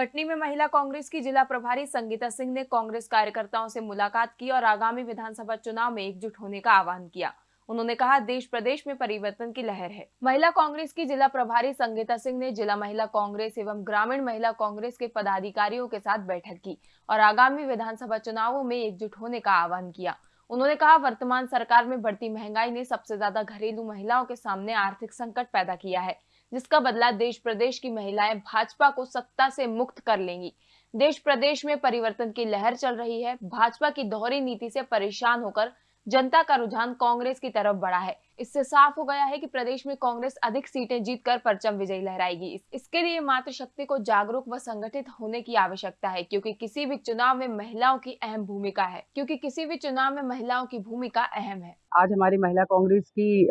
कटनी में महिला कांग्रेस की जिला प्रभारी संगीता सिंह ने कांग्रेस कार्यकर्ताओं से मुलाकात की और आगामी विधानसभा चुनाव में एकजुट होने का आह्वान किया। उन्होंने कहा, देश प्रदेश में परिवर्तन की लहर है। महिला कांग्रेस की जिला प्रभारी संगीता सिंह ने जिला महिला कांग्रेस एवं ग्रामीण महिला कांग्रेस के पदाधिकारियों के साथ बैठक की और आगामी विधानसभा चुनावों में एकजुट होने का आह्वान किया। उन्होंने कहा, वर्तमान सरकार में बढ़ती महँगाई ने सबसे ज़्यादा घरेलू महिलाओं के सामने आर्थिक संकट पैदा किया है। जिसका बदला देश प्रदेश की महिलाएँ भाजपा को सत्ता से मुक्त कर लेंगी। देश प्रदेश में परिवर्तन की लहर चल रही है। भाजपा की दोहरी नीति से परेशान होकर जनता का रुझान कांग्रेस की तरफ़ बढ़ा है। इससे साफ़ हो गया है कि प्रदेश में कांग्रेस अधिक सीटें जीतकर परचम विजयी लहराएगी। इसके लिए मातृशक्ति को जागरूक व संगठित होने की आवश्यकता है, क्योंकि किसी भी चुनाव में महिलाओं की अहम भूमिका है। क्योंकि किसी भी चुनाव में महिलाओं की भूमिका अहम है। आज हमारी महिला कांग्रेस की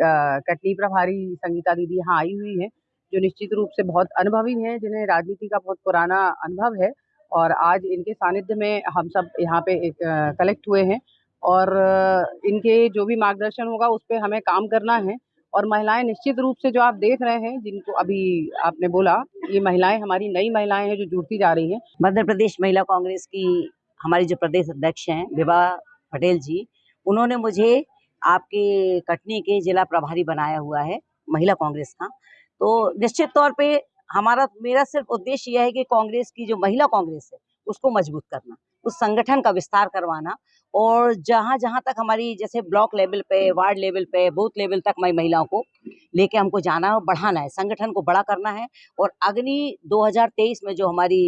कटनी प्रभारी संगीता दीदी यहाँ आई हुई है। जो निश्चित रूप से बहुत अनुभवी हैं, जिन्हें राजनीति का बहुत पुराना अनुभव है और आज इनके सानिध्य में हम सब यहाँ पे कलेक्ट हुए हैं और इनके जो भी मार्गदर्शन होगा उस पर हमें काम करना है और महिलाएँ निश्चित रूप से जो आप देख रहे हैं, जिनको अभी आपने बोला, ये महिलाएँ हमारी नई महिलाएँ हैं जो जुड़ती जा रही हैं। मध्य प्रदेश महिला कांग्रेस की हमारी जो प्रदेश अध्यक्ष हैं, विभा पटेल जी, उन्होंने मुझे आपके कटनी के जिला प्रभारी बनाया हुआ है, महिला कांग्रेस का। तो निश्चित तौर पे हमारा, मेरा सिर्फ़ उद्देश्य यह है कि कांग्रेस की जो महिला कांग्रेस है, उसको मज़बूत करना, उस संगठन का विस्तार करवाना और जहाँ जहाँ तक हमारी जैसे ब्लॉक लेवल पे, वार्ड लेवल पे, बूथ लेवल तक मैं महिलाओं को लेके हमको जाना और बढ़ाना है, संगठन को बड़ा करना है और अग्नि 2023 में जो हमारी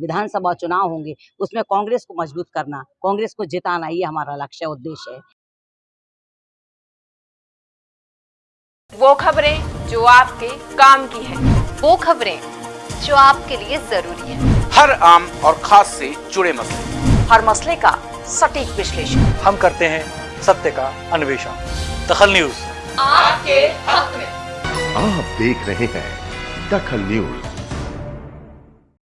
विधानसभा चुनाव होंगे, उसमें कांग्रेस को मज़बूत करना, कांग्रेस को जिताना, ये हमारा लक्ष्य उद्देश्य है। वो खबरें जो आपके काम की है। वो खबरें जो आपके लिए ज़रूरी है। हर आम और खास से जुड़े मसले। हर मसले का सटीक विश्लेषण। हम करते हैं सत्य का अन्वेषण। दखल न्यूज़। आपके हक में। आप देख रहे हैं दखल न्यूज़।